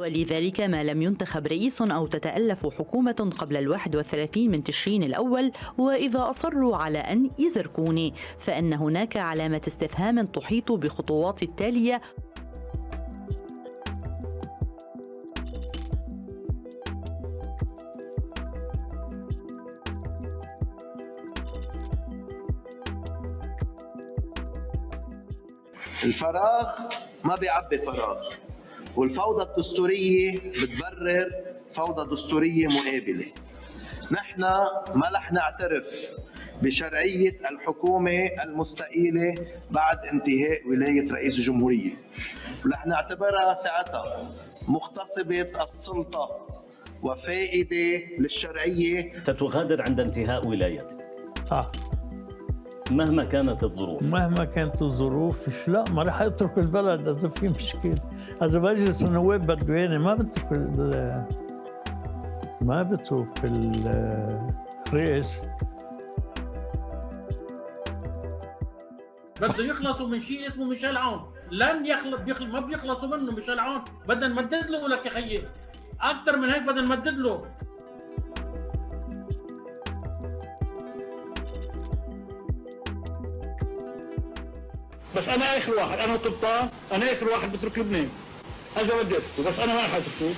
ولذلك ما لم ينتخب رئيس أو تتألف حكومة قبل الواحد والثلاثين من تشرين الأول وإذا أصروا على أن يزركوني فإن هناك علامة استفهام تحيط بخطوات التالية. الفراغ ما بيعبي فراغ. والفوضى الدستورية بتبرر فوضى دستورية مقابلة. نحن ما رح نعترف بشرعية الحكومة المستقيلة بعد انتهاء ولاية رئيس الجمهورية. ورح نعتبرها ساعتها مغتصبة السلطة وفائدة للشرعية. ستغادر عند انتهاء ولايتي آه. مهما كانت الظروف. مهما كانت الظروف مش لا ما راح اترك البلد إذا في مشكله إذا مجلس النواب بده يعني ما بترك ال- ما بترك ال- الرئيس. بده يخلطوا من شيء اسمه ميشيل عون. لن يخلط بيخلط ما بيخلطوا منه ميشيل عون. بدنا نمدد له لك يا خيي. أكثر من هيك بدنا نمدد له. بس أنا آخر واحد أنا وطلطان أنا آخر واحد بترك لبنان. اذا بدي أتركه بس أنا ما رح أتركه.